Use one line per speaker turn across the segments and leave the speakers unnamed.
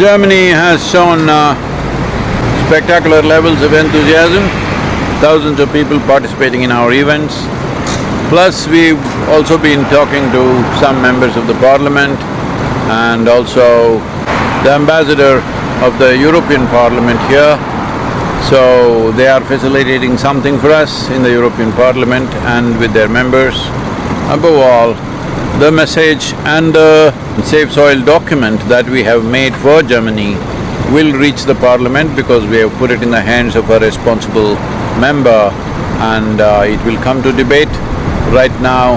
Germany has shown uh, spectacular levels of enthusiasm, thousands of people participating in our events. Plus, we've also been talking to some members of the parliament and also the ambassador of the European Parliament here. So, they are facilitating something for us in the European Parliament and with their members. Above all, the message and the Save Soil document that we have made for Germany will reach the parliament because we have put it in the hands of a responsible member and uh, it will come to debate. Right now,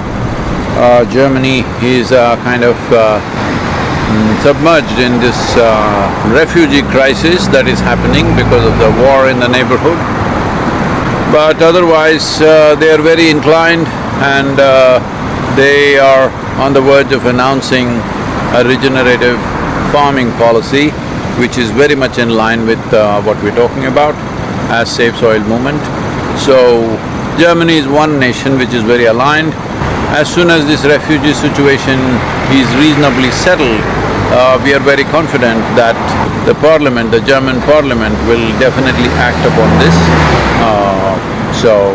uh, Germany is uh, kind of uh, mm, submerged in this uh, refugee crisis that is happening because of the war in the neighborhood. But otherwise, uh, they are very inclined and they are on the verge of announcing a regenerative farming policy which is very much in line with uh, what we're talking about as Save Soil Movement. So, Germany is one nation which is very aligned. As soon as this refugee situation is reasonably settled, uh, we are very confident that the parliament, the German parliament will definitely act upon this. Uh, so,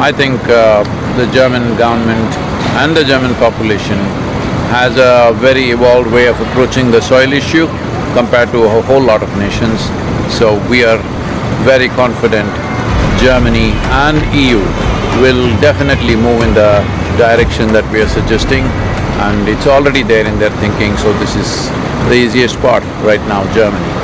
I think uh, the German government and the German population has a very evolved way of approaching the soil issue compared to a whole lot of nations. So we are very confident Germany and EU will definitely move in the direction that we are suggesting and it's already there in their thinking, so this is the easiest part right now, Germany.